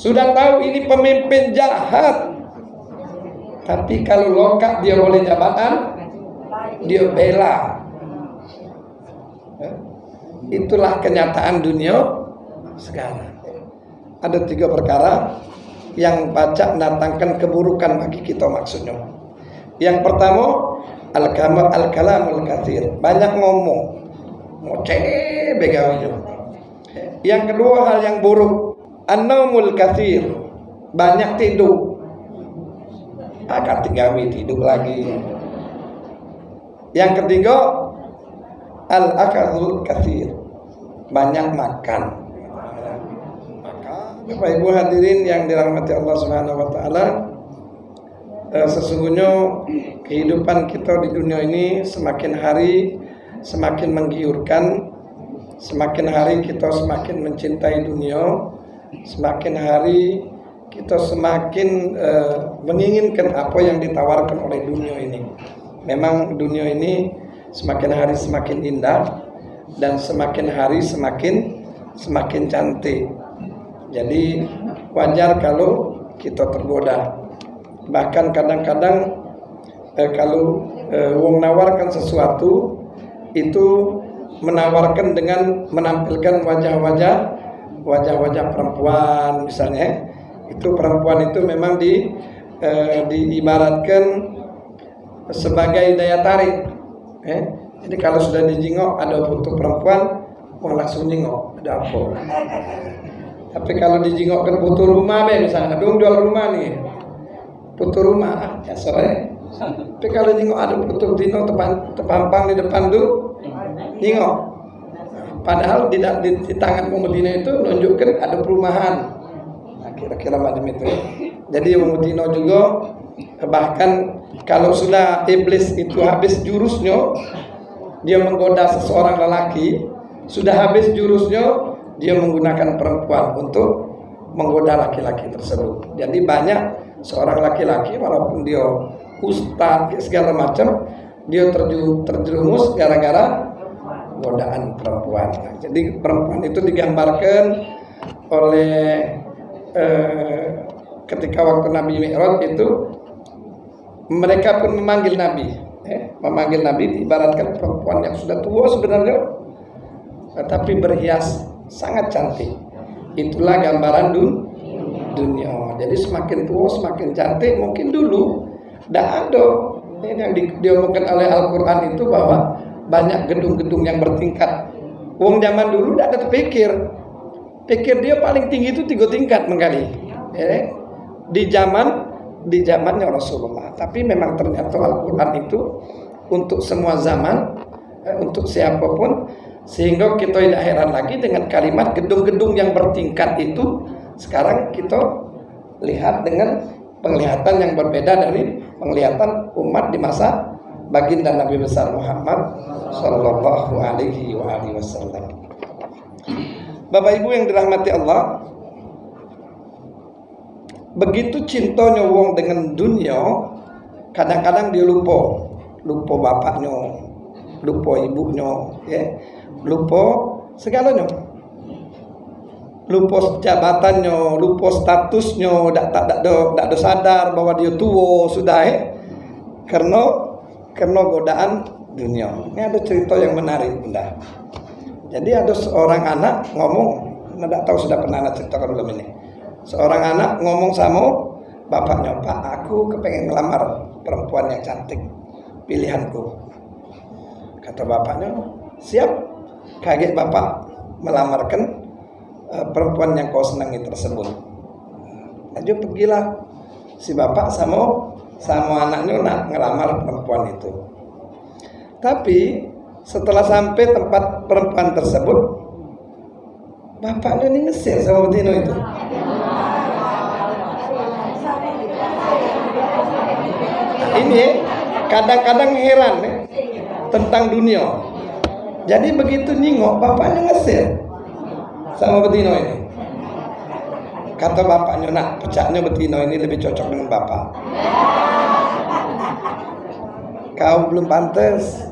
Sudah tahu ini pemimpin jahat. Tapi kalau lokak dia boleh jabatan, dia bela. Ya. Itulah kenyataan dunia sekarang. Ada tiga perkara yang baca mendatangkan keburukan bagi kita maksudnya. Yang pertama al-kalam al-kalamul katsir, banyak ngomong. Ngoceh begawinya. Yang kedua hal yang buruk, an-naumul katsir, banyak tidur. Akan tinggawi tidur lagi. Yang ketiga al-akalul katsir, banyak makan. Maka Bapak Ibu hadirin yang dirahmati Allah Subhanahu wa taala, eh, sesungguhnya kehidupan kita di dunia ini semakin hari semakin menggiurkan, semakin hari kita semakin mencintai dunia, semakin hari kita semakin uh, menginginkan apa yang ditawarkan oleh dunia ini. Memang dunia ini semakin hari semakin indah dan semakin hari semakin semakin cantik. Jadi wajar kalau kita tergoda. Bahkan kadang-kadang eh, kalau eh, wong nawarkan sesuatu itu menawarkan dengan menampilkan wajah-wajah wajah-wajah perempuan misalnya itu perempuan itu memang di eh, diibaratkan sebagai daya tarik eh? jadi kalau sudah dijingok ada foto perempuan mau langsung jingok ada apa? Tapi kalau dijingokkan foto rumah be misalnya dong jual rumah nih. Foto rumah ya sore tapi kalau jingok ada foto dino tepan tepampang di depan tuh jingok padahal di, di, di tangan Medina itu menunjukkan ada perumahan. Nah, kira-kira macam itu jadi Medina juga bahkan kalau sudah iblis itu habis jurusnya dia menggoda seseorang lelaki sudah habis jurusnya dia menggunakan perempuan untuk menggoda laki-laki tersebut. Jadi banyak seorang laki-laki walaupun dia ustadz segala macam dia terjerumus gara-gara godaan perempuan. Jadi perempuan itu digambarkan oleh eh, ketika waktu Nabi Mi'raj itu mereka pun memanggil Nabi eh, memanggil Nabi diibaratkan perempuan yang sudah tua sebenarnya tetapi berhias sangat cantik. Itulah gambaran dun dunia. Jadi semakin tua semakin cantik mungkin dulu tidak ada. Ini yang di, diomongkan oleh Al-Quran itu bahwa banyak gedung-gedung yang bertingkat Wong zaman dulu tidak ada terpikir pikir dia paling tinggi itu tiga tingkat menggali ya. di zaman di zamannya Rasulullah. Tapi memang ternyata Al-Quran itu untuk semua zaman, eh, untuk siapa pun, sehingga kita tidak heran lagi dengan kalimat gedung-gedung yang bertingkat itu. Sekarang kita lihat dengan penglihatan yang berbeda dari penglihatan umat di masa baginda Nabi besar Muhammad Shallallahu Alaihi Wasallam. Bapak Ibu yang dirahmati Allah, begitu cintanya wong dengan dunia kadang-kadang dia lupa lupa bapaknya lupa ibunya ya lupa segalanya lupa jabatannya lupa statusnya tak tak tak tak sadar bahwa dia tua sudah ya karena karena godaan dunia. Ini ada cerita yang menarik bunda. Jadi ada seorang anak ngomong tidak tahu sudah pernah anak ceritakan belum ini. Seorang anak ngomong sama bapaknya pak aku kepengen ngelamar perempuan yang cantik pilihanku. Kata bapaknya siap. Kaget bapak melamarkan uh, perempuan yang kau senangi tersebut. Aja pergilah si bapak sama sama anaknya nak ngelamar perempuan itu tapi setelah sampai tempat perempuan tersebut bapaknya ini ngesir sama Dino itu ini kadang-kadang heran ya, tentang dunia. Jadi begitu nyingok bapaknya ngesir sama betino ini. Kata bapaknya, nak pecahnya betino ini lebih cocok dengan bapak. Kau belum pantas.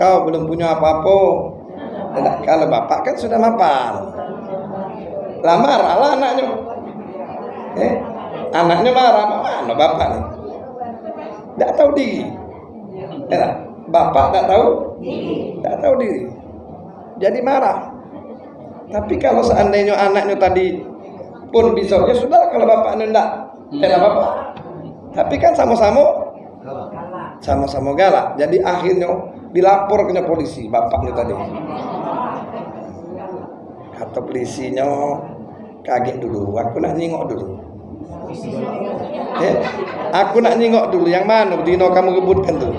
Kau belum punya apa-apa. Kalau bapak kan sudah mapan. lah marah lah anaknya eh anaknya marah mana bapak nih tidak tahu diri eh, bapak tidak tahu tidak tahu diri jadi marah tapi kalau seandainya anaknya tadi pun bisa ya sudah kalau bapaknya tidak tidak apa-apa. Tapi kan sama-sama sama-sama galak. Jadi akhirnya dilapor ke polisi bapaknya tadi. Kata polisinya kaget dulu aku nak nyingok dulu. Eh, aku nak nyingok dulu yang mana? Dino kamu rebutkan tuh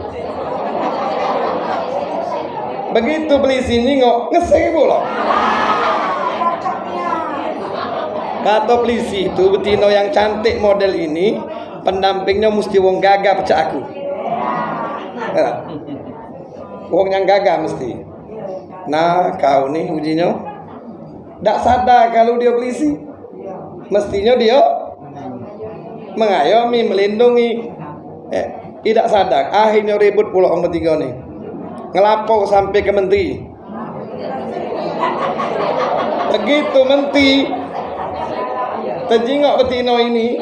begitu polisi nyingok ngesek pula kata polisi itu betino yang cantik model ini pendampingnya mesti wong gagah pecah aku. Ya. wong yang gagah mesti. Nah kau nih ujinya tidak sadar kalau dia polisi. Mestinya dia mengayomi melindungi. Eh, tidak sadar. Akhirnya ribut pulau orang bertiga nih. Ngelapor sampai ke menteri. Begitu menteri terjingok betino ini.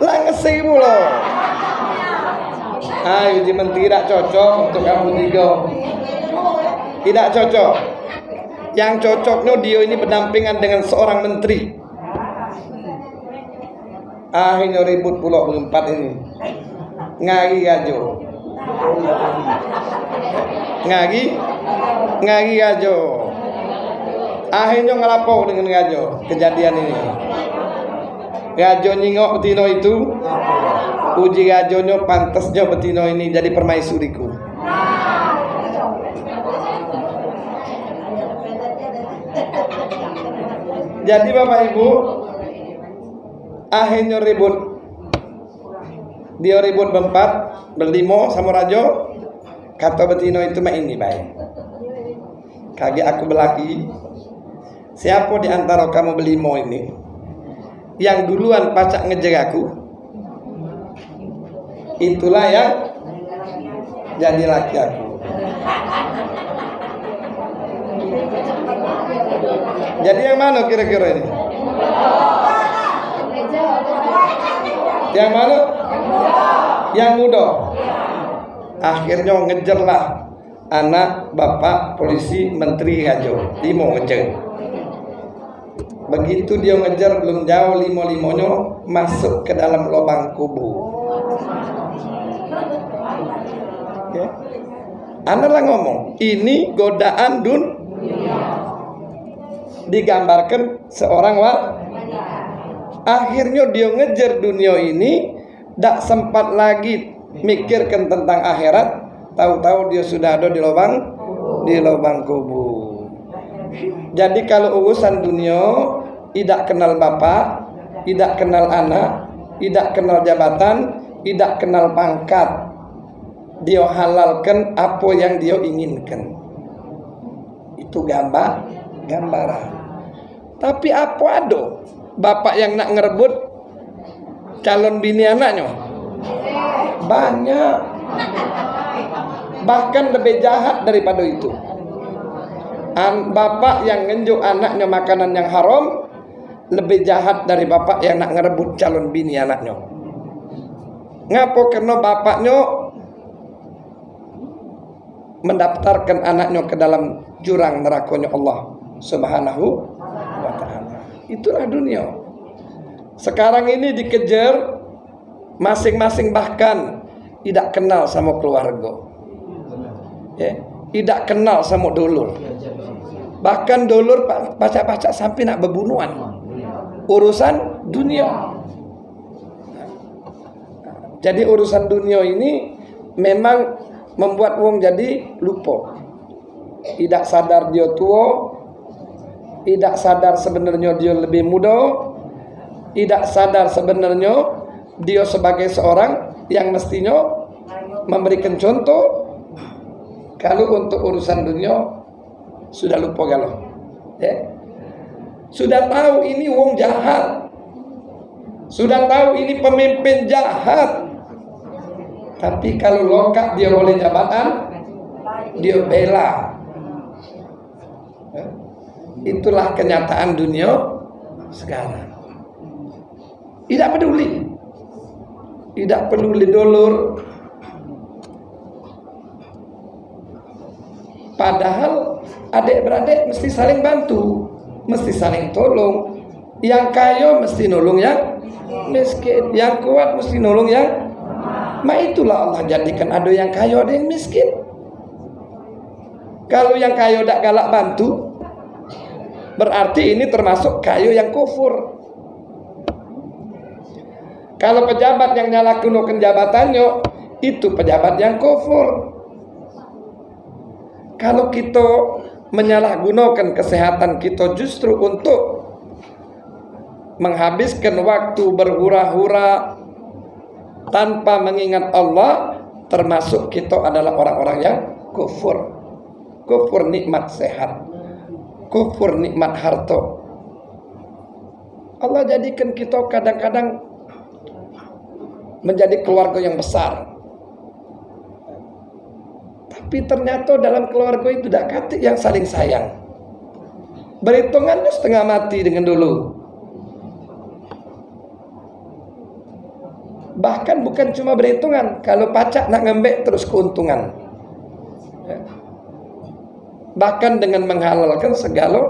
Lah ngesi pula ayo di menteri tidak cocok untuk kamu tiga. Tidak cocok. Yang cocoknya dia ini berdampingan dengan seorang menteri. Akhirnya ribut pulau berempat ini. Ngari aja. Ngari? Ngari aja akhirnya ngelapor dengan ngajo kejadian ini. Ngajo nyingok betino itu. Uji ngajonya pantasnya betino ini jadi permaisuriku. Jadi bapak ibu akhirnya ribut. Dia ribut berempat berlimo sama rajo. Kata betino itu mah ini baik kaki aku belaki Siapa di antara kamu belimo ini yang duluan pacak ngejar aku? Itulah yang jadi laki aku. Jadi yang mana kira-kira ini? Yang mana? Yang muda. Akhirnya ngejarlah anak bapak polisi menteri Hajo. Limo ngejar. Begitu dia ngejar belum jauh limo-limonya masuk ke dalam lubang kubu. Okay. Anda ngomong, ini godaan dun digambarkan seorang wa akhirnya dia ngejar dunia ini tak sempat lagi mikirkan tentang akhirat tahu-tahu dia sudah ada di lubang di lubang kubur jadi kalau urusan dunia tidak kenal bapak, tidak kenal anak, tidak kenal jabatan, tidak kenal pangkat, dia halalkan apa yang dia inginkan. Itu gambar, gambaran. Tapi apa ada bapak yang nak ngerebut calon bini anaknya? Banyak. Bahkan lebih jahat daripada itu bapak yang ngenjuk anaknya makanan yang haram lebih jahat dari bapak yang nak ngerebut calon bini anaknya. Ngapo karena bapaknya mendaftarkan anaknya ke dalam jurang nerakanya Allah Subhanahu wa taala. Itulah dunia. Sekarang ini dikejar masing-masing bahkan tidak kenal sama keluarga. Ya, tidak kenal sama dulur. Bahkan dulur pacak-pacak sampai nak berbunuhan. Urusan dunia. Jadi urusan dunia ini memang membuat wong jadi lupa. Tidak sadar dia tua, tidak sadar sebenarnya dia lebih muda, tidak sadar sebenarnya dia sebagai seorang yang mestinya memberikan contoh kalau untuk urusan dunia sudah lupa galau. Ya. Sudah tahu ini wong jahat. Sudah tahu ini pemimpin jahat. Tapi kalau lokak dia boleh jabatan, dia bela. Ya. itulah kenyataan dunia sekarang tidak peduli tidak peduli dolur padahal adik-beradik mesti saling bantu mesti saling tolong. Yang kaya mesti nolong yang miskin yang kuat mesti nolong yang Ma. Itulah Allah jadikan ada yang kaya ada yang miskin. Kalau yang kaya tidak galak bantu berarti ini termasuk kaya yang kufur. Kalau pejabat yang nyalakunukan jabatannya itu pejabat yang kufur kalau kita menyalahgunakan kesehatan kita justru untuk menghabiskan waktu berhura-hura tanpa mengingat Allah termasuk kita adalah orang-orang yang kufur. Kufur nikmat sehat. Kufur nikmat harta. Allah jadikan kita kadang-kadang menjadi keluarga yang besar tapi ternyata dalam keluarga itu tidak kata yang saling sayang. Berhitungannya setengah mati dengan dulu. Bahkan bukan cuma berhitungan kalau pacak nak ngembek terus keuntungan. Ya. bahkan dengan menghalalkan segala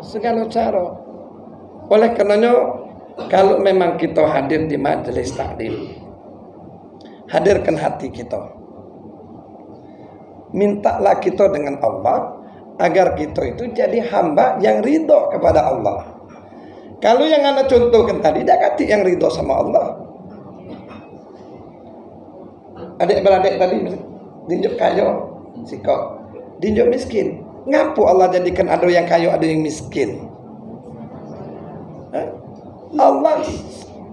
segala cara. Oleh karenanya kalau memang kita hadir di majelis taklim hadirkan hati kita mintalah kita dengan Allah agar kita itu jadi hamba yang ridho kepada Allah. Kalau yang anda contohkan tadi dia kata yang ridho sama Allah. Adik beradik tadi dinjuk kayo sikok dinjuk miskin. Ngapu Allah jadikan ada yang kayo ada yang miskin? Allah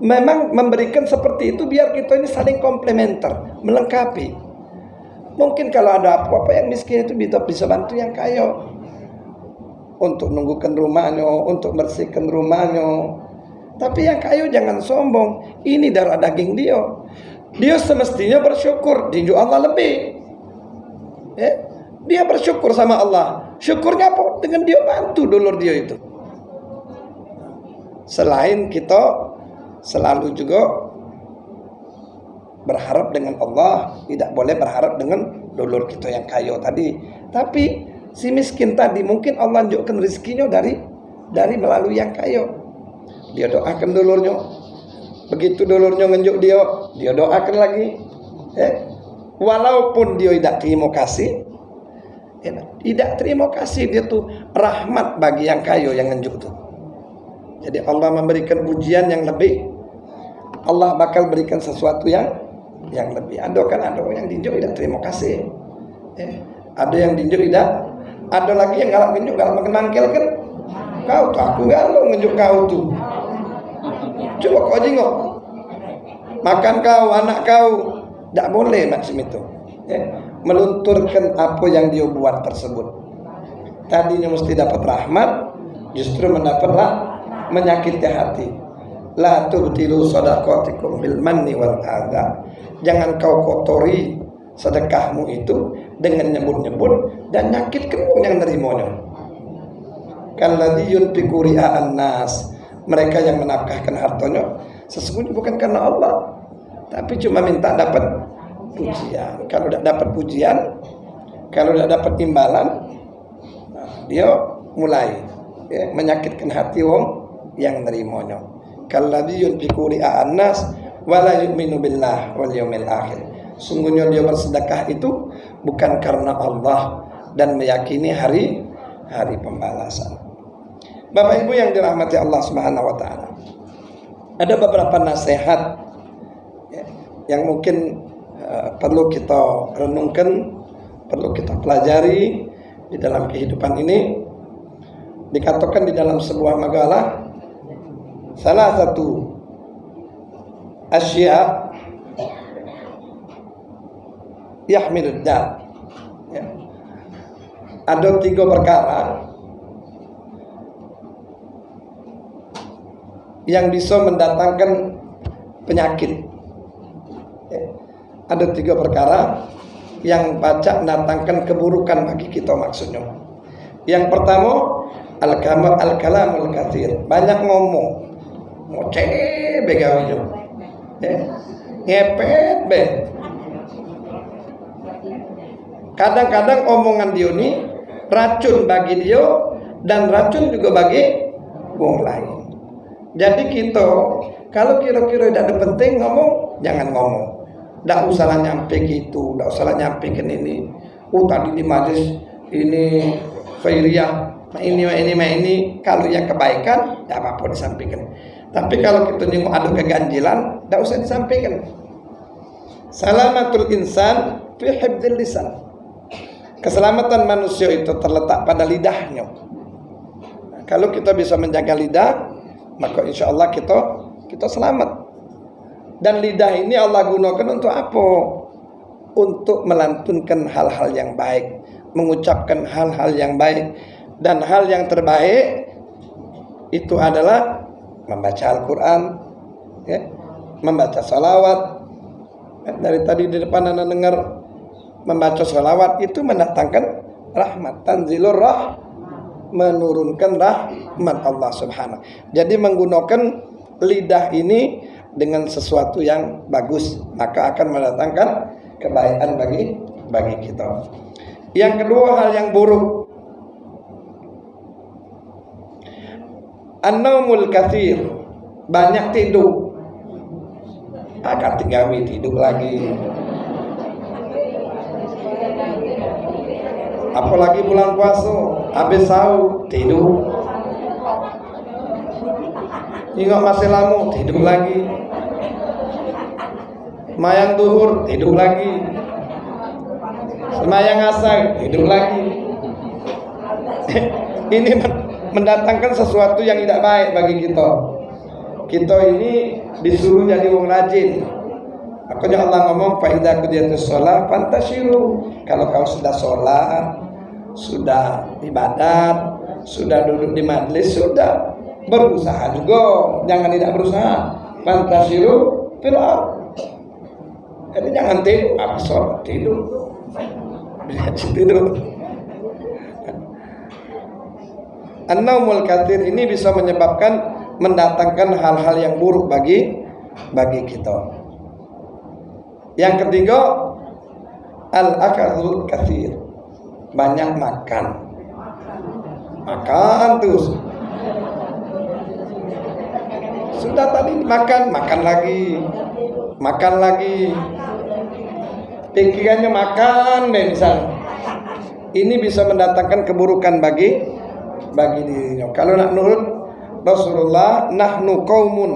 memang memberikan seperti itu biar kita ini saling komplementer melengkapi mungkin kalau ada apa-apa yang miskin itu bisa bisa bantu yang kayo untuk nunggukan rumahnya untuk bersihkan rumahnya. Tapi yang kayu jangan sombong. Ini darah daging dia. Dia semestinya bersyukur. Tinju Allah lebih. Ya? dia bersyukur sama Allah. Syukurnya apa? Dengan dia bantu dulur dia itu. Selain kita selalu juga berharap dengan Allah tidak boleh berharap dengan dulur kita yang kaya tadi. Tapi si miskin tadi mungkin Allah tunjukkan rezekinya dari dari melalui yang kaya dia doakan dulurnya. Begitu dulurnya ngenjuk dia dia doakan lagi. Eh, walaupun dia tidak terima kasih ya, tidak terima kasih dia tuh rahmat bagi yang kayu yang ngenjuk tuh. Jadi Allah memberikan pujian yang lebih. Allah bakal berikan sesuatu yang yang lebih ada kan ada yang dinjuk tidak terima kasih eh, ada yang dinjuk tidak ada lagi yang galak ngenjuk galak makin mangkel kan kau tuh aku galau ngenjuk kau tuh Coba kau jengok. Makan kau, anak kau. Tidak boleh macam itu. Ya. Melunturkan apa yang dia buat tersebut. Tadinya mesti dapat rahmat. Justru mendapatlah menyakiti hati. La tubtilu sadaqatikum bil manni wal adha. Jangan kau kotori sedekahmu itu dengan nyebut-nyebut dan nyakitkan yang nerimanya. Kalladhi yunfiqu ria'an mereka yang menafkahkan hartanya sesungguhnya bukan karena Allah tapi cuma minta dapat pujian. Kalau tidak dapat pujian kalau tidak dapat imbalan dia mulai ya, menyakitkan hati wong yang nerimanya. Kalladzi yunfiqu ri'an-nas wala yu'minu billah wal yawmil akhir sungguhnya dia bersedekah itu bukan karena Allah dan meyakini hari hari pembalasan Bapak Ibu yang dirahmati Allah Subhanahu wa taala. Ada beberapa nasihat ya, yang mungkin uh, perlu kita renungkan, perlu kita pelajari di dalam kehidupan ini. Dikatakan di dalam sebuah magalah salah satu asya yahmilud dal. Ya. Ada tiga perkara yang bisa mendatangkan penyakit. Ya. Ada tiga perkara yang baca mendatangkan keburukan bagi kita maksudnya. Yang pertama, al kalam al kalamul kathir banyak ngomong ngoceh begawinya ya ngepet be. Kadang-kadang omongan dia ini racun bagi dia dan racun juga bagi wong lain. Jadi kita kalau kira-kira tidak ada penting ngomong jangan ngomong. Tidak usah nyampe gitu tidak usah nyampe ke ini. Oh tadi di majlis ini khairiyah Nah ini, ini, ini, kalau yang kebaikan, tidak apa-apa disampaikan. Tapi kalau kita nyunggu ada keganjilan, tidak usah disampaikan. Salamatul insan fi hibdil lisan. Keselamatan manusia itu terletak pada lidahnya. Kalau kita bisa menjaga lidah, maka insya Allah kita kita selamat. Dan lidah ini Allah gunakan untuk apa? Untuk melantunkan hal-hal yang baik, mengucapkan hal-hal yang baik dan hal yang terbaik itu adalah membaca Al-Quran ya, membaca salawat dari tadi di depan anda dengar membaca salawat itu mendatangkan rahmat tanzilur rah menurunkan rahmat Allah subhanahu. Jadi menggunakan lidah ini dengan sesuatu yang bagus maka akan mendatangkan kebaikan bagi bagi kita. Yang kedua hal yang buruk An-naumul kathir Banyak tidur. Agak tinggawi tidur lagi. Apalagi bulan puasa Habis sahur tidur. Ingat masih lama tidur lagi. Semayang duhur tidur lagi. Semayang asar tidur lagi. Ini mendatangkan sesuatu yang tidak baik bagi kita. Kita ini disuruh jadi wong rajin. Makanya Allah ngomong faida kudiyatus sholat fantasiru. Kalau kau sudah sholat, sudah ibadat, sudah duduk di majlis, sudah berusaha juga. Jangan tidak berusaha. Fantasiru fil Jadi jangan tidur, apa sholat tidur. tidur. An-naumul kathir ini bisa menyebabkan mendatangkan hal-hal yang buruk bagi bagi kita. Yang ketiga, al-akalul kathir. Banyak makan. Makan terus. Sudah tadi makan, makan lagi. Makan lagi. Pikirannya makan deh misalnya. Ini bisa mendatangkan keburukan bagi bagi dirinya. Kalau nak nurut Rasulullah, nahnu qaumun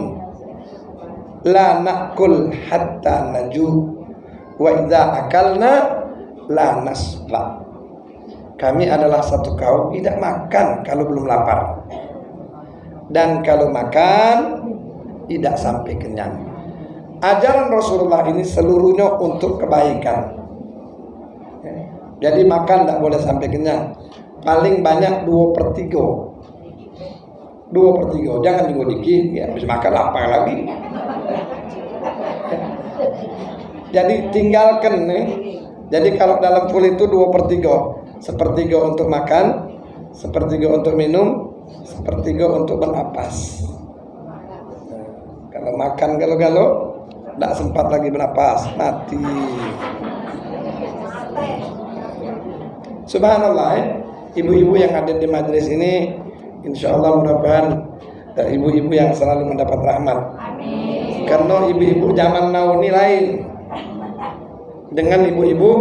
la nakul hatta naju wa idza akalna la nasla. Kami adalah satu kaum tidak makan kalau belum lapar. Dan kalau makan tidak sampai kenyang. Ajaran Rasulullah ini seluruhnya untuk kebaikan. Jadi makan tidak boleh sampai kenyang paling banyak dua per tiga. Dua per tiga. Jangan juga dikit ya. Habis makan apa lagi? Jadi tinggalkan nih jadi kalau dalam full itu dua per tiga. Sepertiga untuk makan sepertiga untuk minum sepertiga untuk bernapas. Kalau makan galau-galau tidak sempat lagi bernapas. Mati. Subhanallah ya ibu-ibu yang ada di majelis ini insya Allah mudah-mudahan ibu-ibu yang selalu mendapat rahmat. Karena ibu-ibu zaman now ini lain dengan ibu-ibu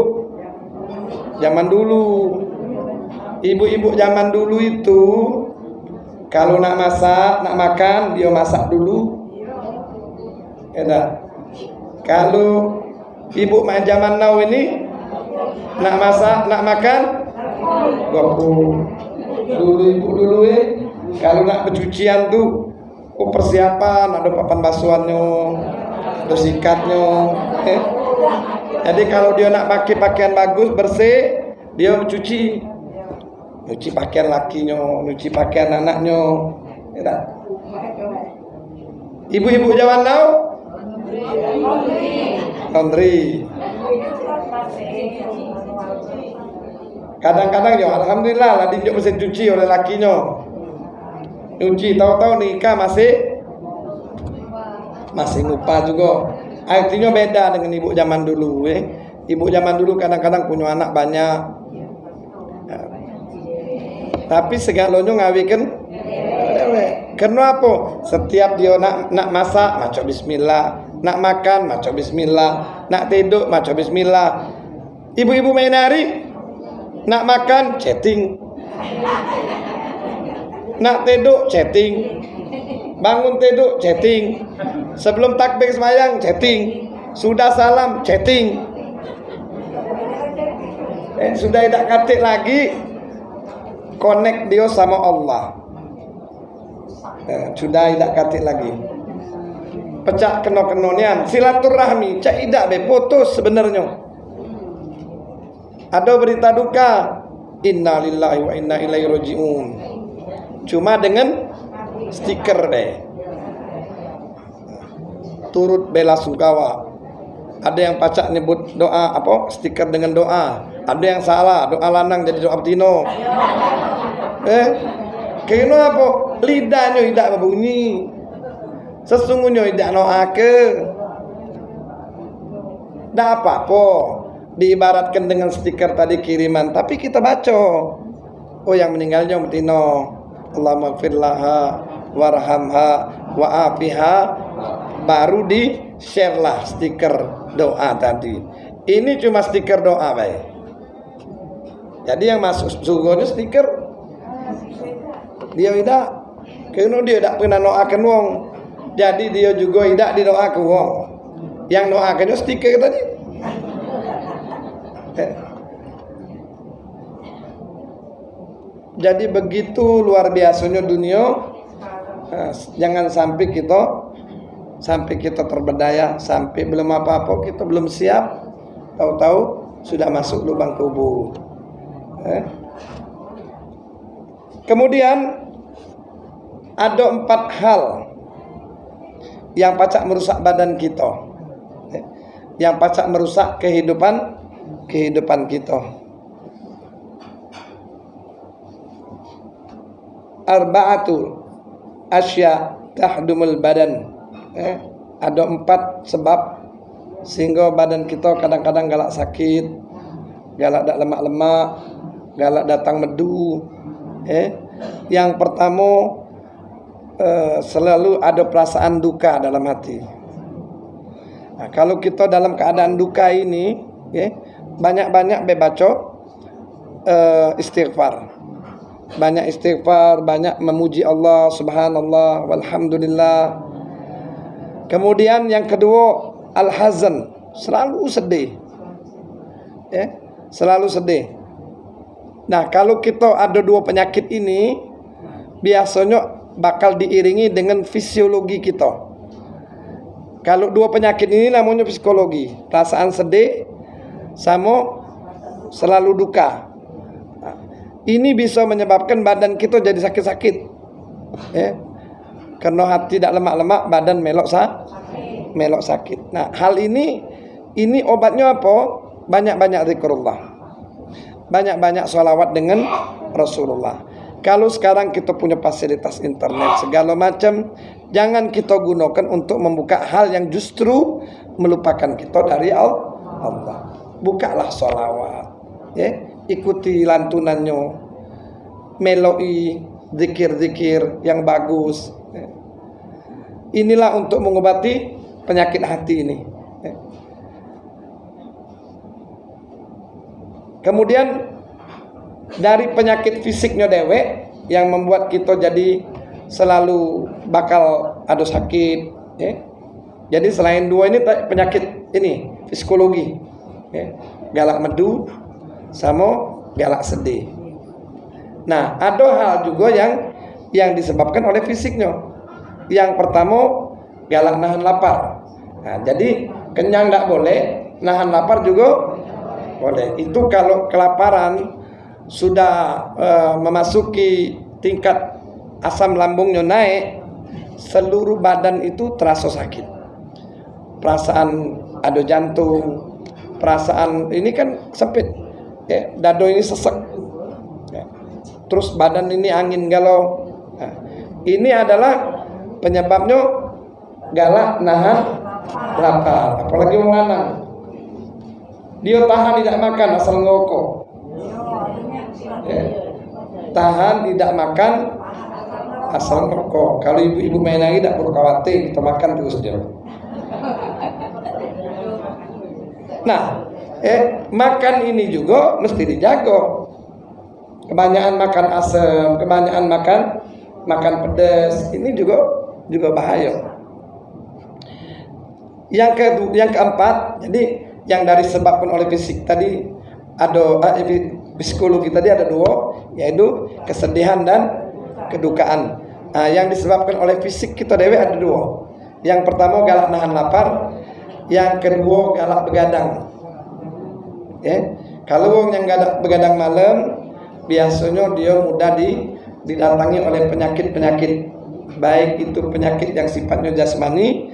zaman dulu. Ibu-ibu zaman dulu itu kalau nak masak nak makan dia masak dulu. Ya kalau ibu main zaman now ini nak masak nak makan dulu ibu dulu eh. Kalau nak pencucian tuh oh persiapan ada papan basuhannya ada sikatnya eh. jadi kalau dia nak pakai pakaian bagus bersih dia mencuci cuci pakaian lakinya cuci pakaian anaknya ya ibu-ibu zaman now laundry Kadang-kadang ya alhamdulillah lah dinjuk mesin cuci oleh lakinya. nyuci tahu-tahu nikah masih masih ngupah juga. Artinya beda dengan ibu zaman dulu eh. ibu zaman dulu kadang-kadang punya anak banyak. Ya. tapi segalanya ngawikan karena apa? Setiap dia nak nak masak maca bismillah. Nak makan maca bismillah. Nak tidur maca bismillah. Ibu-ibu main hari nak makan chatting. Nak tidur chatting. Bangun tidur chatting. Sebelum takbir semayang chatting. Sudah salam chatting. Eh, sudah tidak katik lagi. Connect dia sama Allah. Eh, sudah tidak katik lagi. Pecah keno kenonian silaturahmi cak tidak be putus sebenarnya ada berita duka. Inna lillahi wa inna ilaihi rajiun. Cuma dengan stiker deh. Turut bela sungkawa. Ada yang pacak nyebut doa apa stiker dengan doa. Ada yang salah doa lanang jadi doa betino eh kena apa? Lidahnya tidak berbunyi. Sesungguhnya tidak doa ke tidak apa-apa diibaratkan dengan stiker tadi kiriman. Tapi kita baca. Oh yang meninggalnya betino Allahumma firlaha warhamha wa'afiha baru di share lah stiker doa tadi. Ini cuma stiker doa baik. Jadi yang masuk sungguhnya stiker. Dia tidak karena dia tidak pernah doakan wong. Jadi dia juga tidak didoakan wong. Yang doakannya stiker tadi. Jadi begitu luar biasanya dunia nah, Jangan sampai kita Sampai kita terbedaya Sampai belum apa-apa kita belum siap Tahu-tahu sudah masuk lubang kubur eh? Kemudian Ada empat hal Yang pacak merusak badan kita eh? Yang pacak merusak kehidupan Kehidupan kita. Arba'atu asya tahdumul badan. Eh, ada empat sebab sehingga badan kita kadang-kadang galak sakit galak tak lemak-lemak galak datang medu. Eh yang pertama eh, selalu ada perasaan duka dalam hati. Nah, kalau kita dalam keadaan duka ini eh, banyak-banyak bebaco eh, istighfar banyak istighfar, banyak memuji Allah, subhanallah, walhamdulillah. Kemudian yang kedua, al-hazan, selalu sedih. Ya, selalu sedih. Nah, kalau kita ada dua penyakit ini, biasanya bakal diiringi dengan fisiologi kita. Kalau dua penyakit ini namanya psikologi, perasaan sedih sama selalu duka. Ini bisa menyebabkan badan kita jadi sakit-sakit. Ya. Karena hati tidak lemak-lemak badan melok sa melok sakit. Nah hal ini ini obatnya apa? Banyak-banyak zikrullah. Banyak-banyak sholawat dengan Rasulullah. Kalau sekarang kita punya fasilitas internet segala macam jangan kita gunakan untuk membuka hal yang justru melupakan kita dari Allah bukalah sholawat ya. Ikuti lantunannya meloi zikir-zikir yang bagus inilah untuk mengobati penyakit hati ini kemudian dari penyakit fisiknya dewek yang membuat kita jadi selalu bakal ada sakit ya. jadi selain dua ini penyakit ini psikologi ya. galak medu sama galak sedih. Nah, ada hal juga yang yang disebabkan oleh fisiknya. Yang pertama galak nahan lapar. Nah, jadi kenyang tidak boleh, nahan lapar juga boleh. Itu kalau kelaparan sudah uh, memasuki tingkat asam lambungnya naik, seluruh badan itu terasa sakit. Perasaan ada jantung, perasaan ini kan sempit ya, dado ini sesek ya. terus badan ini angin galau nah, ini adalah penyebabnya galak nahan lapar. Apalagi lanang. Dia tahan tidak makan asal ngokok ya. tahan tidak makan asal ngokok kalau ibu-ibu main lagi tidak perlu khawatir kita makan terus dia nah eh makan ini juga mesti dijaga. Kebanyakan makan asam kebanyakan makan makan pedas ini juga juga bahaya. Yang ke yang keempat jadi yang dari sebabkan oleh fisik tadi ada eh, psikologi tadi ada dua yaitu kesedihan dan kedukaan. Nah, yang disebabkan oleh fisik kita dewe ada dua. Yang pertama galak nahan lapar yang kedua galak begadang. Ya. Kalau orang yang galak begadang malam biasanya dia mudah di, didatangi oleh penyakit-penyakit. Baik itu penyakit yang sifatnya jasmani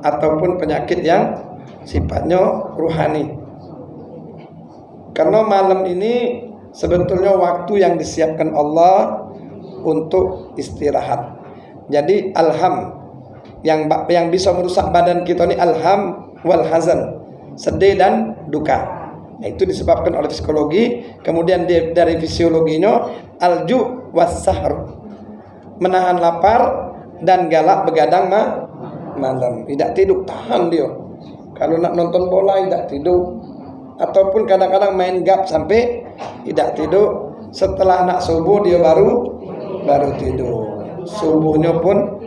ataupun penyakit yang sifatnya ruhani. Karena malam ini sebetulnya waktu yang disiapkan Allah untuk istirahat. Jadi alham yang yang bisa merusak badan kita ini alham wal hazan sedih dan duka Nah, itu disebabkan oleh psikologi, kemudian dari fisiologinya alju wasahr. Menahan lapar dan galak begadang ma malam. Tidak tidur, tahan dia. Kalau nak nonton bola tidak tidur. Ataupun kadang-kadang main gap sampai tidak tidur. Setelah nak subuh dia baru baru tidur. Subuhnya pun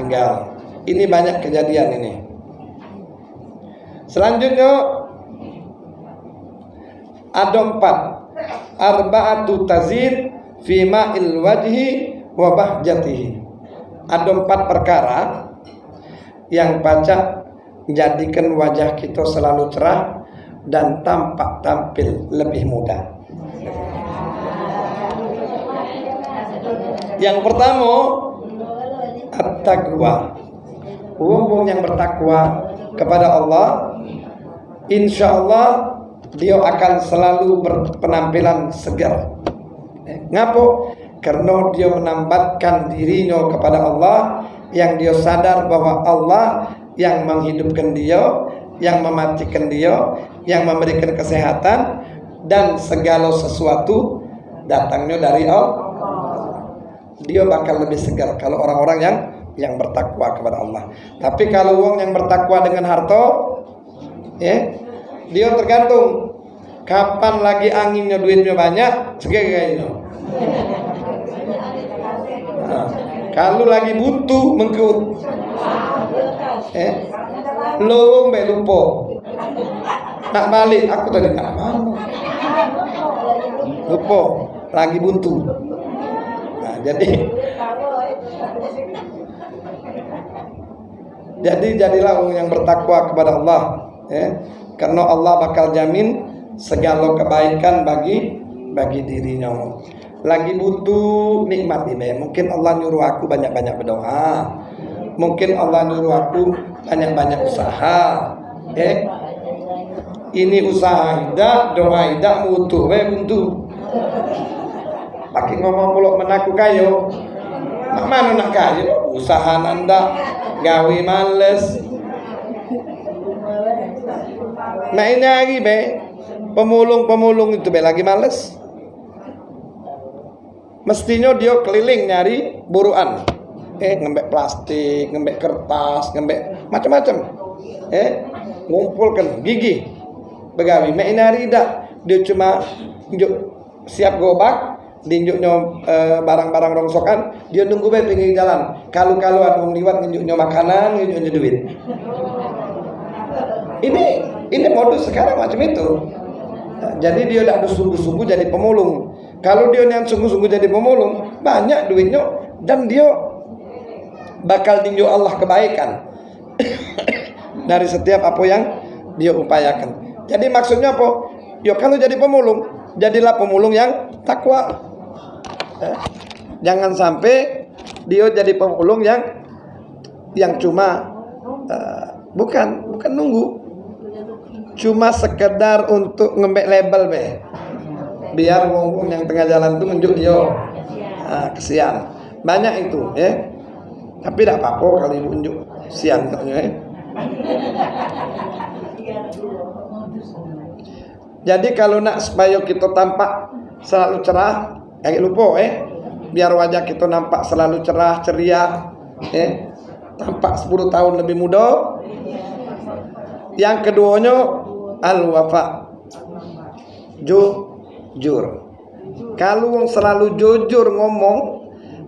tinggal. Ini banyak kejadian ini. Selanjutnya ada empat arba'atu tazid fi ma'il wajhi wa bahjatihi ada empat perkara yang baca menjadikan wajah kita selalu cerah dan tampak tampil lebih mudah yang pertama at-taqwa wong yang bertakwa kepada Allah insya Allah dia akan selalu berpenampilan segar. Eh, ngapo? Karena dia menambatkan dirinya kepada Allah yang dia sadar bahwa Allah yang menghidupkan dia, yang mematikan dia, yang memberikan kesehatan dan segala sesuatu datangnya dari Allah. Dia bakal lebih segar kalau orang-orang yang yang bertakwa kepada Allah. Tapi kalau uang yang bertakwa dengan harta, ya, dia tergantung kapan lagi anginnya duitnya banyak kayak nah, kalau lagi butuh mengkut. Eh lowong be lupa. Nak balik aku tadi tak mau lupa lagi buntu jadi jadi jadilah orang yang bertakwa kepada Allah eh karena Allah bakal jamin segala kebaikan bagi bagi dirinya. Lagi butuh nikmat ini. Mungkin Allah nyuruh aku banyak-banyak berdoa. Mungkin Allah nyuruh aku banyak-banyak usaha eh ini usaha tidak doa tidak mutu we buntu pakai ngomong pulau menaku kayo mana nak kayo usaha nanda gawe males. Main lagi be Pemulung-pemulung itu be lagi males. Mestinya dia keliling nyari buruan. Eh ngembek plastik, ngembek kertas, ngembek macam-macam. Eh ngumpulkan gigi. Begawi. Main hari dah Dia cuma siap gobak dinjuknya eh, barang-barang rongsokan dia nunggu be pinggir jalan kalau-kalau ada orang liwat nunjuknya makanan nunjuknya duit ini ini modus sekarang macam itu. Jadi dia tidak sungguh-sungguh jadi pemulung. Kalau dia yang sungguh-sungguh jadi pemulung, banyak duitnya dan dia bakal tinjau Allah kebaikan dari setiap apa yang dia upayakan. Jadi maksudnya apa? Yo kalau jadi pemulung, jadilah pemulung yang takwa. Eh, jangan sampai dia jadi pemulung yang yang cuma uh, bukan bukan nunggu. Cuma sekedar untuk ngembek label be. Biar wong yang tengah jalan tuh nunjuk dia nah, kesian. Banyak itu ya. Tapi tidak apa-apa kalau ibu unjuk siang ya. jadi kalau nak supaya kita tampak selalu cerah kayak lupa eh biar wajah kita nampak selalu cerah ceria eh tampak 10 tahun lebih muda yang keduanya al wafa jujur kalau wong selalu jujur ngomong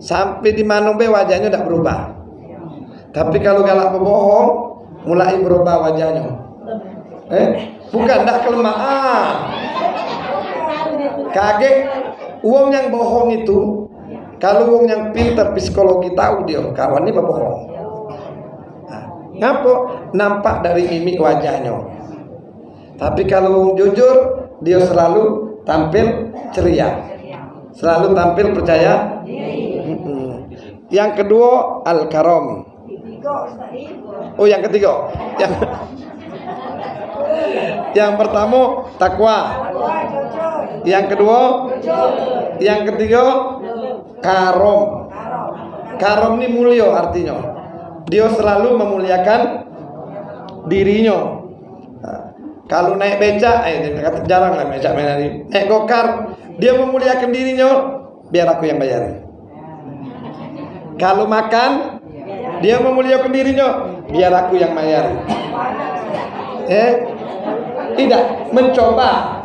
sampai di mana be wajahnya tidak berubah. Tapi kalau galak berbohong mulai berubah wajahnya. Eh, bukan tidak kelemahan. Kaget uang yang bohong itu kalau uang yang pintar psikologi tahu dia kawan ini berbohong. Nah, ngapa? Nampak dari mimik wajahnya. Tapi kalau jujur dia selalu tampil ceria. Selalu tampil percaya. Yang kedua al-karom. Oh, yang ketiga. Yang Yang pertama takwa. Yang kedua Yang ketiga karom. Karom ini mulia artinya. Dia selalu memuliakan dirinya kalau naik becak, eh jarang lah becak main. Naik gokar, dia memuliakan dirinya, biar aku yang bayar. Kalau makan, dia memuliakan dirinya, biar aku yang bayar. Eh, tidak mencoba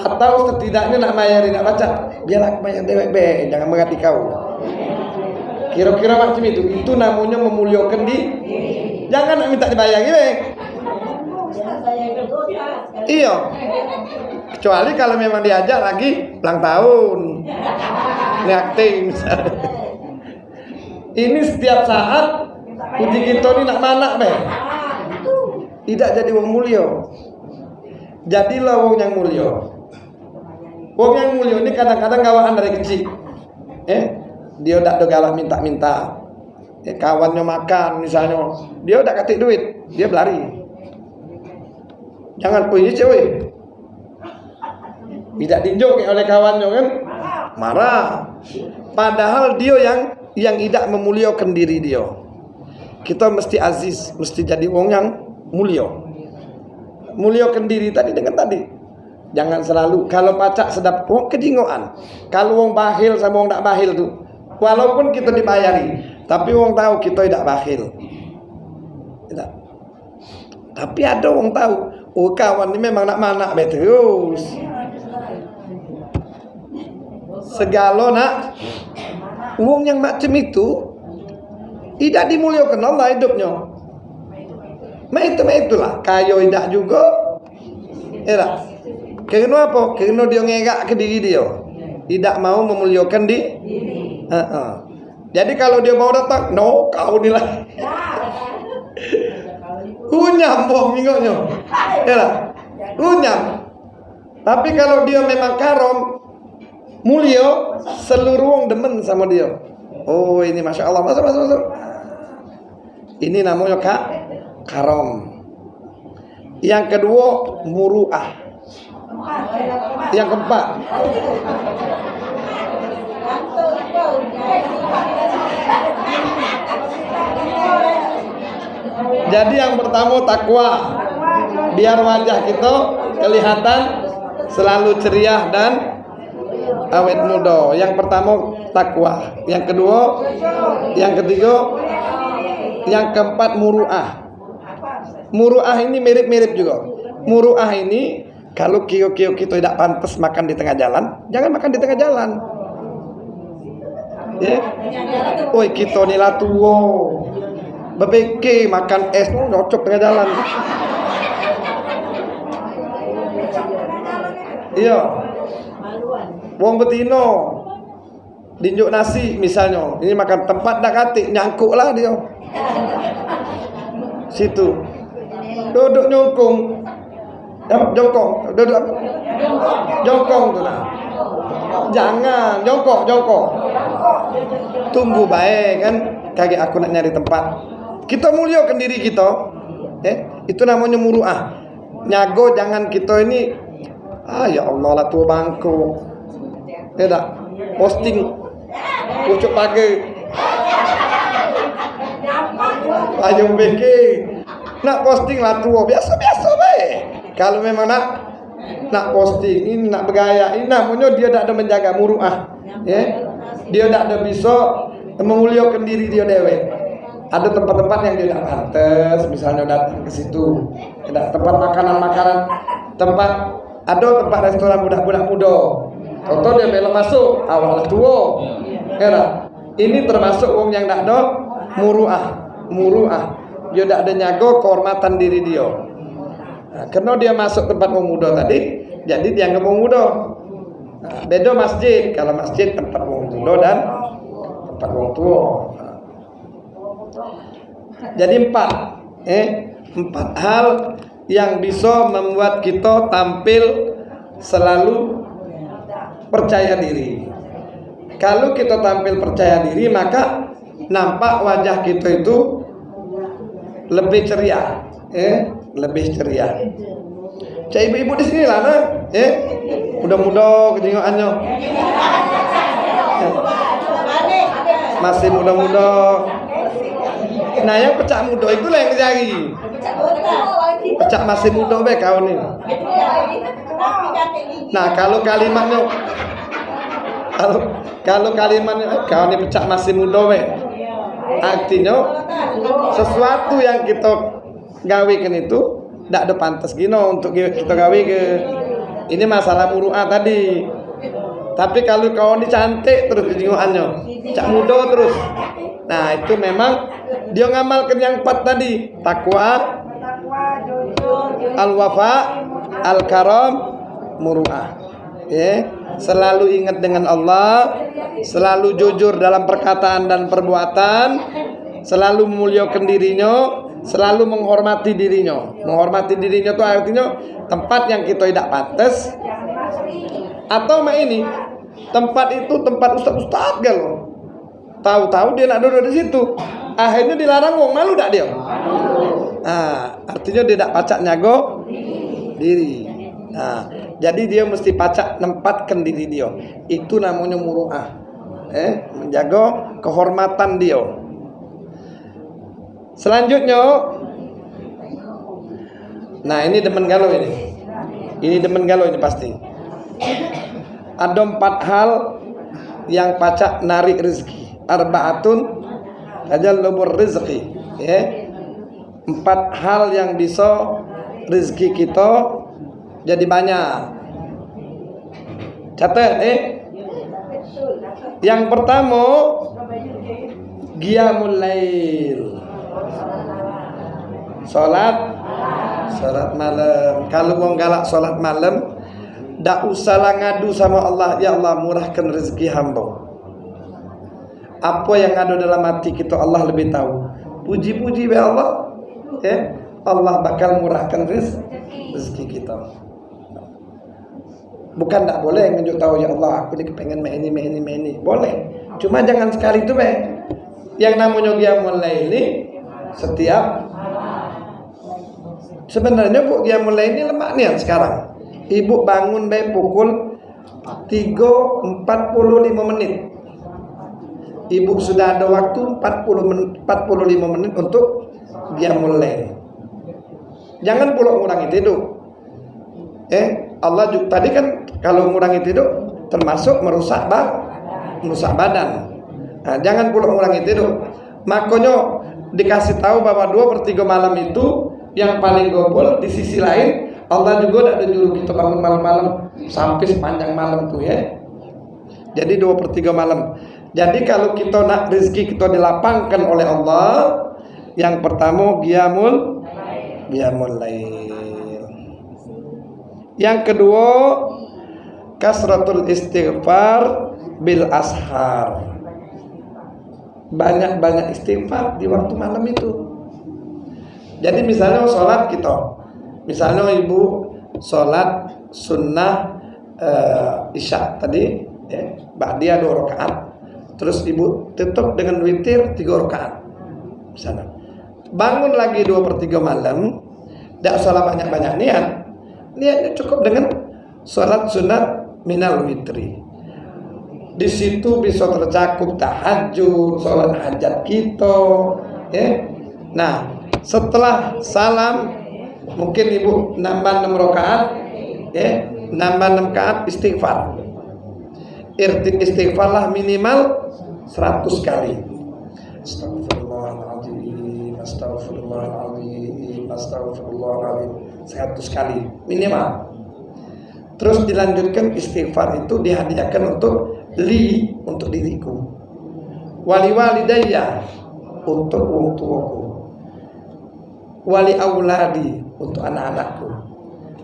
atau setidaknya nak bayar nak baca, biar bayar dewek be, jangan mengerti kau. Kira-kira macam itu, itu namanya memuliakan di. Jangan nak minta dibayar, gitu. Iya. Kecuali kalau memang diajak lagi ulang tahun. Ngakting Ini setiap saat uji kita ini nak mana be? Tidak jadi wong mulio. Jadilah wong yang mulio. Wong yang mulio ini kadang-kadang gawaan dari kecil. Eh, dia udah galak minta-minta. Eh, kawannya makan misalnya, dia udah ketik duit, dia berlari. Jangan punya cewek. Tidak tinjau oleh kawannya kan? Marah. Padahal dia yang yang tidak memuliakan diri dia. Kita mesti aziz, mesti jadi wong yang mulia. Muliakan diri tadi dengan tadi. Jangan selalu kalau pacak sedap wong kejingoan. Kalau wong bahil sama wong tak bahil tuh. Walaupun kita dibayari, tapi wong tahu kita tidak bahil. Tidak. Tapi ada wong tahu Oh kawan ini memang nak mana terus. Segala nak uang yang macam itu tidak dimuliakan Allah hidupnya. Ma itu ma itulah kayo tidak juga. Ya Karena apa? Karena dia ngegak ke diri dia. Tidak mau memuliakan di. Uh -uh. Jadi kalau dia mau datang, no, kau nilai. Unyam boh minggonya. Ya lah. Unyam. Tapi kalau dia memang karom, mulio, seluruh orang demen sama dia. Oh ini masya Allah, masuk masuk masuk. Ini namanya kak karom. Yang kedua muruah. Yang keempat. Jadi yang pertama takwa. Biar wajah kita kelihatan selalu ceria dan awet muda. Yang pertama takwa. Yang kedua, yang ketiga, yang keempat muruah. Muruah ini mirip-mirip juga. Muruah ini kalau kio-kio kita tidak pantas makan di tengah jalan, jangan makan di tengah jalan. Ya. Oi kita nila tua. BPK makan es tuh nyocok tengah jalan. Iya. Wong betino dinjuk nasi misalnya, ini makan tempat dak katik nyangkuk lah dia. Situ. Duduk nyongkong. Jongkong, duduk Jongkong tuh nah. Jangan, jongkok, jongkok. Tunggu baik kan, kaget aku nak nyari tempat. Kita muliakan diri kita. Eh, itu namanya muruah. Nyago jangan kita ini ah ya Allah lah tua bangku. Tidak. Ya Posting pucuk pagi payung beki nak posting lah tua biasa-biasa baik kalau memang nak nak posting ini nak bergaya ini namanya dia tak ada menjaga muruah ya. Dia tak ada bisa memuliakan diri dia dewe. Ada tempat-tempat yang dia tidak pantas misalnya datang ke situ ada tempat makanan-makanan tempat ada tempat restoran budak-budak muda. Contoh dia belum masuk awal tua ya ini termasuk wong yang tidak ada muruah muruah. Dia tidak ada nyago kehormatan diri dia nah, karena dia masuk tempat wong muda tadi jadi dia nggak wong muda nah, beda masjid. Kalau masjid tempat wong muda dan tempat wong tua. Jadi empat, eh, empat hal yang bisa membuat kita tampil selalu percaya diri. Kalau kita tampil percaya diri, maka nampak wajah kita itu lebih ceria, eh, lebih ceria. Cak ibu-ibu di sini lah, nah, eh, muda-muda kejengaannya. Masih muda-muda. Nah yang pecah muda itu lah yang dicari. Pecah masih muda be kau nih. Nah kalau kalimatnya kalau kalau kalimatnya eh, kau nih pecah masih muda be. Artinya sesuatu yang kita gawikan itu tidak ada pantas gino untuk kita gawe ke ini masalah muruah tadi. Tapi kalau kau ini cantik terus kejiwaannya, cak muda terus. Nah itu memang dia ngamalkan yang empat tadi takwa al wafa al karam muruah ya selalu ingat dengan Allah selalu jujur dalam perkataan dan perbuatan selalu memuliakan dirinya selalu menghormati dirinya. Menghormati dirinya itu artinya tempat yang kita tidak pantas. Atau mah ini tempat itu tempat ustaz galau tahu-tahu dia nak duduk di situ. Akhirnya dilarang wong malu tak dia? Nah, artinya dia tidak pacak nyago diri. Nah, jadi dia mesti pacak nempatkan diri dia. Itu namanya muruah eh menjaga kehormatan dia selanjutnya nah ini demen galau ini. Ini demen galau ini pasti. Ada empat hal yang pacak narik rezeki. Arbaatun tajallubur rizqi ya. Empat hal yang bisa rezeki kita jadi banyak. Catat eh. Yang pertama qiyamul lail salat? Salat malam. Kalau mau galak salat malam tak usahlah ngadu sama Allah. Ya Allah murahkan rezeki hamba. Apa yang ada dalam hati kita Allah lebih tahu. Puji-puji be Allah. Ya Allah bakal murahkan rezeki kita. Bukan tak boleh nunjuk tahu ya Allah aku ini pengen main ini main ini main ini boleh. Cuma jangan sekali itu be. Yang namanya dia mulai ini setiap sebenarnya bu dia mulai ini lemak nih sekarang ibu bangun be pukul 3.45 menit ibu sudah ada waktu 40 menit, 45 menit untuk dia mulai. Jangan pula mengurangi tidur. Eh, Allah juga, tadi kan kalau mengurangi tidur termasuk merusak bad, merusak badan. Nah, jangan pula mengurangi tidur. Makanya dikasih tahu bahwa dua per tiga malam itu yang paling gobol di sisi lain Allah juga tidak nyuruh kita bangun malam-malam sampai sepanjang malam tuh ya. Jadi dua per tiga malam. Jadi kalau kita nak rezeki kita dilapangkan oleh Allah, yang pertama giamul giamul lail. Yang kedua kasratul istighfar bil ashar. Banyak-banyak istighfar di waktu malam itu. Jadi misalnya sholat kita, misalnya ibu sholat sunnah uh, isya tadi, ya, dia dua rakaat Terus ibu tutup dengan witir tiga rakaat. Sana. Bangun lagi dua per tiga malam. Tidak salah banyak-banyak niat. Niatnya cukup dengan sholat sunat minal witri. Di situ bisa tercakup tahajud, sholat hajat kita, ya. Nah, setelah salam mungkin ibu nambah 6 rakaat, ya, nambah 6 rakaat istighfar. Istighfarlah minimal 100 kali. Astagfirullahaladzim, astagfirullahaladzim, astagfirullahaladzim. 100 kali minimal. Terus dilanjutkan istighfar itu dihadiahkan untuk li untuk diriku. Wali walidayya untuk wong tuaku. Wali auladi untuk anak-anakku.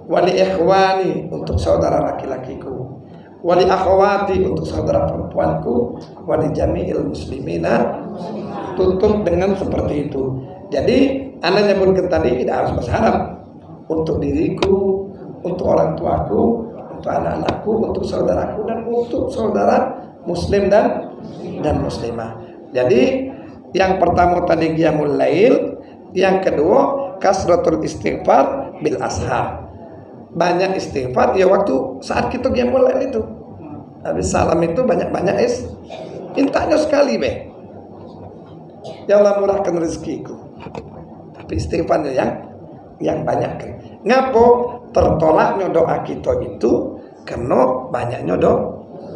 Wali ikhwani untuk saudara laki-lakiku. Wali akhwati untuk saudara perempuanku. Wali jami'il muslimina tutup dengan seperti itu. Jadi anda nyebutkan tadi tidak harus berharap untuk diriku, untuk orang tuaku, untuk anak-anakku, untuk saudaraku dan untuk saudara muslim dan dan muslimah. Jadi yang pertama tadi qiyamul lail, yang kedua kasratul istighfar bil ashar. Banyak istighfar ya waktu saat kita qiyamul lail itu. Habis salam itu banyak-banyak is intanya sekali be. Ya Allah murahkan rezekiku. Tapi istighfarnya yang yang banyak. Ngapo tertolaknya doa kita itu karena banyaknya do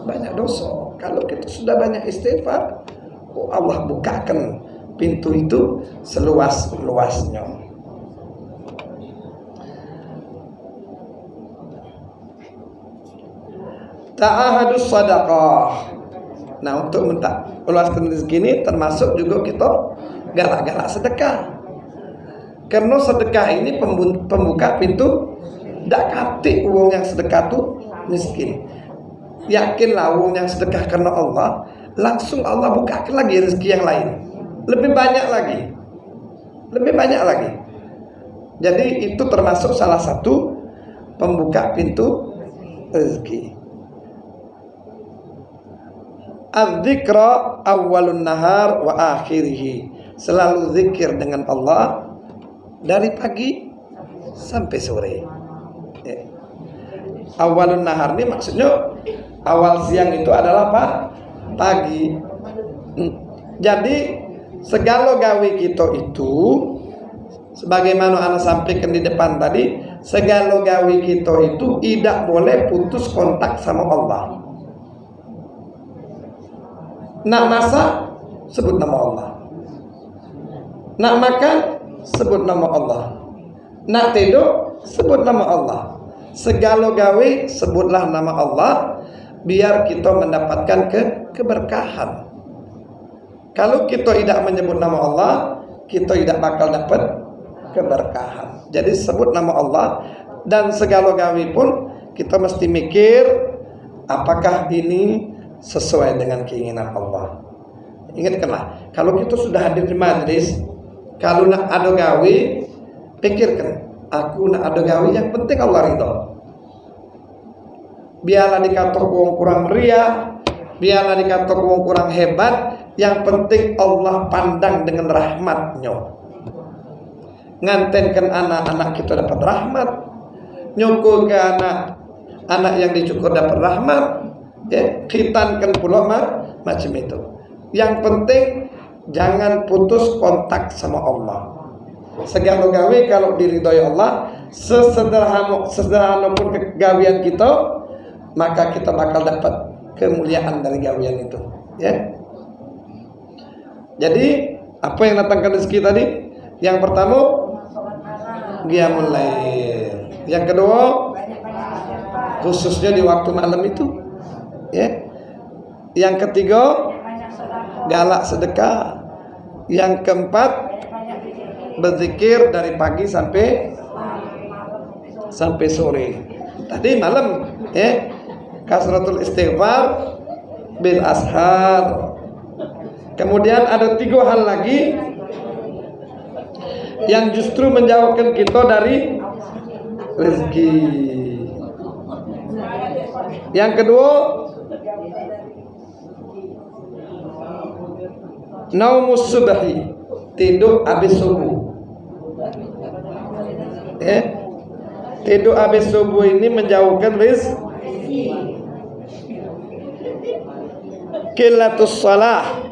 banyak dosa. Kalau kita sudah banyak istighfar, oh Allah bukakan pintu itu seluas-luasnya. Ta'ahadus sadaqah. Nah untuk minta luaskan rezeki ini termasuk juga kita galak-galak sedekah. Karena sedekah ini pembuka pintu tidak kati uang yang sedekah tuh miskin. Yakinlah uang yang sedekah karena Allah, langsung Allah bukakan lagi rezeki yang lain. Lebih banyak lagi. Lebih banyak lagi. Jadi itu termasuk salah satu pembuka pintu rezeki. Adzikra awalun nahar wa akhirih. Selalu zikir dengan Allah dari pagi sampai sore. Awalun nahar ini maksudnya awal siang itu adalah apa? Pagi. Hmm. Jadi segala gawe kita itu sebagaimana anak sampaikan di depan tadi, segala gawe kita itu tidak boleh putus kontak sama Allah. Nak masak sebut nama Allah. Nak makan sebut nama Allah. Nak tidur sebut nama Allah. Segala gawe sebutlah nama Allah biar kita mendapatkan ke keberkahan. Kalau kita tidak menyebut nama Allah, kita tidak bakal dapat keberkahan. Jadi sebut nama Allah dan segala gawe pun kita mesti mikir apakah ini sesuai dengan keinginan Allah. Ingatkanlah, kalau kita sudah hadir di majlis, kalau nak ada gawe, pikirkan, aku nak ada gawe yang penting Allah ridho. Biarlah dikata wong kurang meriah, biarlah dikata wong kurang hebat, yang penting Allah pandang dengan rahmatnya. Ngantenkan anak-anak kita dapat rahmat, nyukur ke anak anak yang dicukur dapat rahmat, ya khitankan pula macam itu. Yang penting jangan putus kontak sama Allah segala gawe kalau diridhoi Allah sesederhana sesederhana pun kegawian kita maka kita bakal dapat kemuliaan dari gawian itu ya. Jadi apa yang datangkan rezeki tadi? Yang pertama qiyamul lail. Yang kedua khususnya di waktu malam itu ya. Yang ketiga galak sedekah. Yang keempat berzikir dari pagi sampai sampai sore. Tadi malam ya kasratul istighfar bil ashar. Kemudian ada tiga hal lagi yang justru menjauhkan kita dari rezeki. Yang kedua naumus subhi tidur habis subuh ya tidur habis subuh ini menjauhkan rizki kilatus salah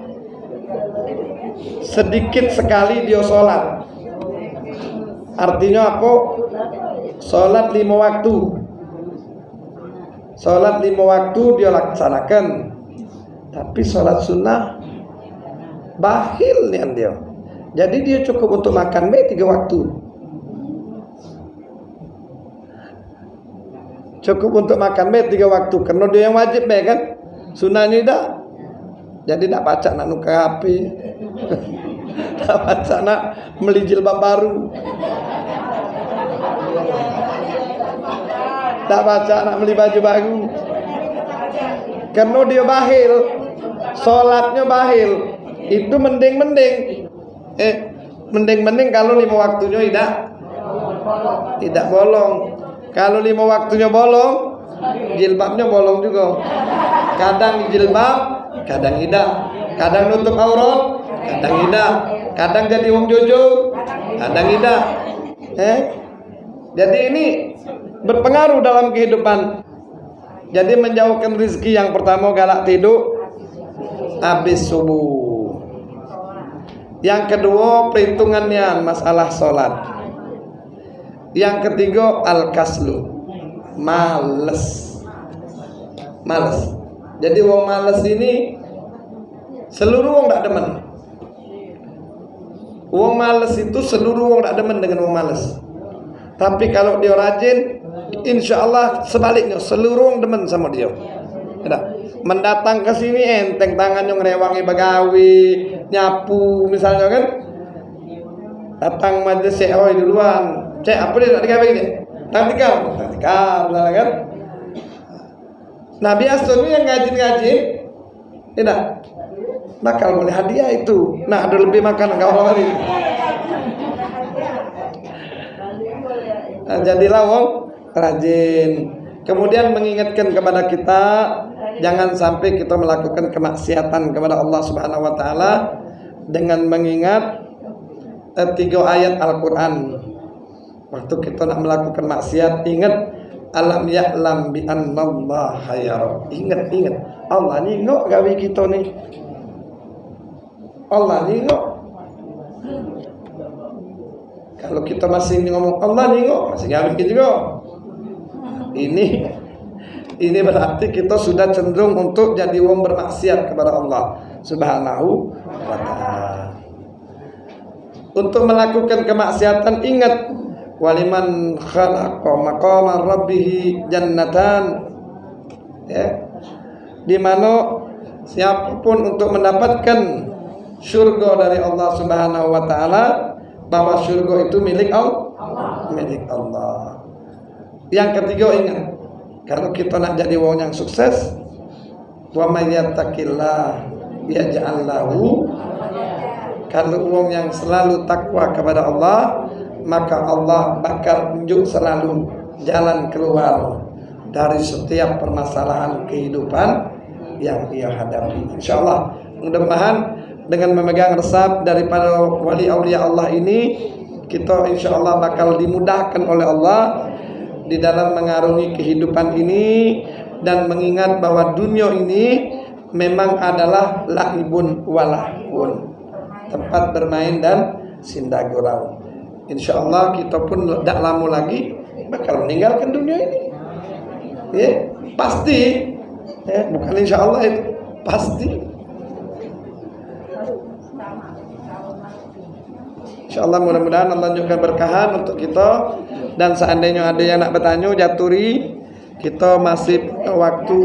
sedikit sekali dia sholat. Artinya apa? Sholat lima waktu. Sholat lima waktu dia laksanakan. Tapi sholat sunnah bahil nih dia. Jadi dia cukup untuk makan mie tiga waktu cukup untuk makan mie tiga waktu. Karena dia yang wajib mie kan? Sunnahnya tidak jadi tidak baca nak nuka HP tidak baca nak beli jilbab baru. Tak baca nak beli baju baru. Karena dia bahil. Sholatnya bahil. Itu mending-mending. Eh mending-mending kalau lima waktunya tidak. Tidak bolong kalau lima waktunya bolong jilbabnya bolong juga kadang jilbab kadang tidak kadang nutup aurat kadang tidak kadang jadi wong jojo kadang tidak eh jadi ini berpengaruh dalam kehidupan. Jadi menjauhkan rizki yang pertama galak tidur habis subuh. Yang kedua perhitungannya masalah sholat. Yang ketiga al-kaslu. Males. Males. Jadi wong males ini seluruh wong tak demen. Wong males itu seluruh wong tak demen dengan wong males. Tapi kalau dia rajin, insya Allah sebaliknya seluruh demen sama dia. Tidak. Mendatang ke sini enteng tangannya ngerewangi bagawi, nyapu misalnya kan. Datang majelis oh duluan. Cek apa dia nak digawe ini? Taktikal, taktikal, kan? Nah biasa yang ngajin-ngajin, tidak bakal boleh hadiah itu. Nah ada lebih makan kau ini. Nah, jadilah wong rajin. Kemudian mengingatkan kepada kita jangan sampai kita melakukan kemaksiatan kepada Allah Subhanahu wa taala dengan mengingat eh, tiga ayat Al-Qur'an. Waktu kita nak melakukan maksiat ingat alam ya'lam bi annallaha yara. Ingat ingat Allah ni ngok gawe kita ni. Allah ni ngok kalau kita masih ngomong Allah nengok masih nggak mikir juga. Ini ini berarti kita sudah cenderung untuk jadi wong bermaksiat kepada Allah Subhanahu wa taala. Untuk melakukan kemaksiatan ingat waliman khalaqa maqama rabbih jannatan ya di mana siapa pun untuk mendapatkan surga dari Allah Subhanahu wa taala bahwa surga itu milik Allah. Milik Allah. Yang ketiga ingat, kalau kita nak jadi wong yang sukses, wa may yattaqillah yaj'al lahu kalau wong yang selalu takwa kepada Allah, maka Allah bakal tunjuk selalu jalan keluar dari setiap permasalahan kehidupan yang ia hadapi. Insyaallah, mudah-mudahan dengan memegang resep daripada wali aulia Allah ini kita insya Allah bakal dimudahkan oleh Allah di dalam mengarungi kehidupan ini dan mengingat bahwa dunia ini memang adalah lahibun walahun tempat bermain dan sindagurau insya Allah kita pun tidak lama lagi bakal meninggalkan dunia ini. Ya pasti. Ya bukan insya Allah itu pasti. InsyaAllah mudah-mudahan Allah juga berkahan untuk kita. Dan seandainya ada yang nak bertanya jaturi. Kita masih waktu